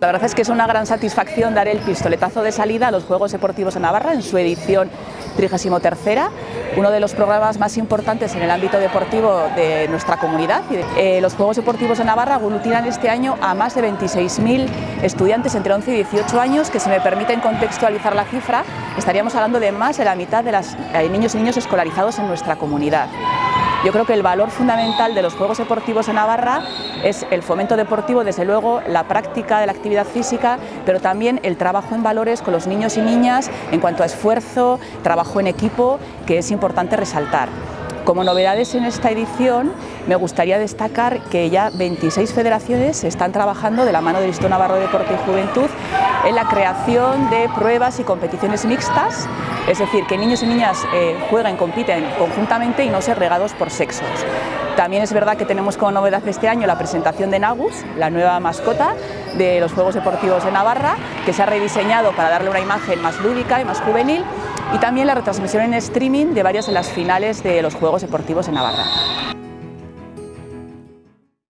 La verdad es que es una gran satisfacción dar el pistoletazo de salida a los Juegos Deportivos de Navarra en su edición 33, uno de los programas más importantes en el ámbito deportivo de nuestra comunidad. Eh, los Juegos Deportivos de Navarra aglutinan este año a más de 26.000 estudiantes entre 11 y 18 años, que si me permiten contextualizar la cifra, estaríamos hablando de más de la mitad de los eh, niños y niños escolarizados en nuestra comunidad. Yo creo que el valor fundamental de los Juegos Deportivos en Navarra es el fomento deportivo, desde luego la práctica de la actividad física, pero también el trabajo en valores con los niños y niñas en cuanto a esfuerzo, trabajo en equipo, que es importante resaltar. Como novedades en esta edición, me gustaría destacar que ya 26 federaciones están trabajando de la mano del Instituto Navarro de Deporte y Juventud en la creación de pruebas y competiciones mixtas, es decir, que niños y niñas eh, jueguen, compiten conjuntamente y no ser regados por sexos. También es verdad que tenemos como novedad este año la presentación de Nagus, la nueva mascota de los Juegos Deportivos de Navarra, que se ha rediseñado para darle una imagen más lúdica y más juvenil y también la retransmisión en streaming de varias de las finales de los Juegos Deportivos de Navarra.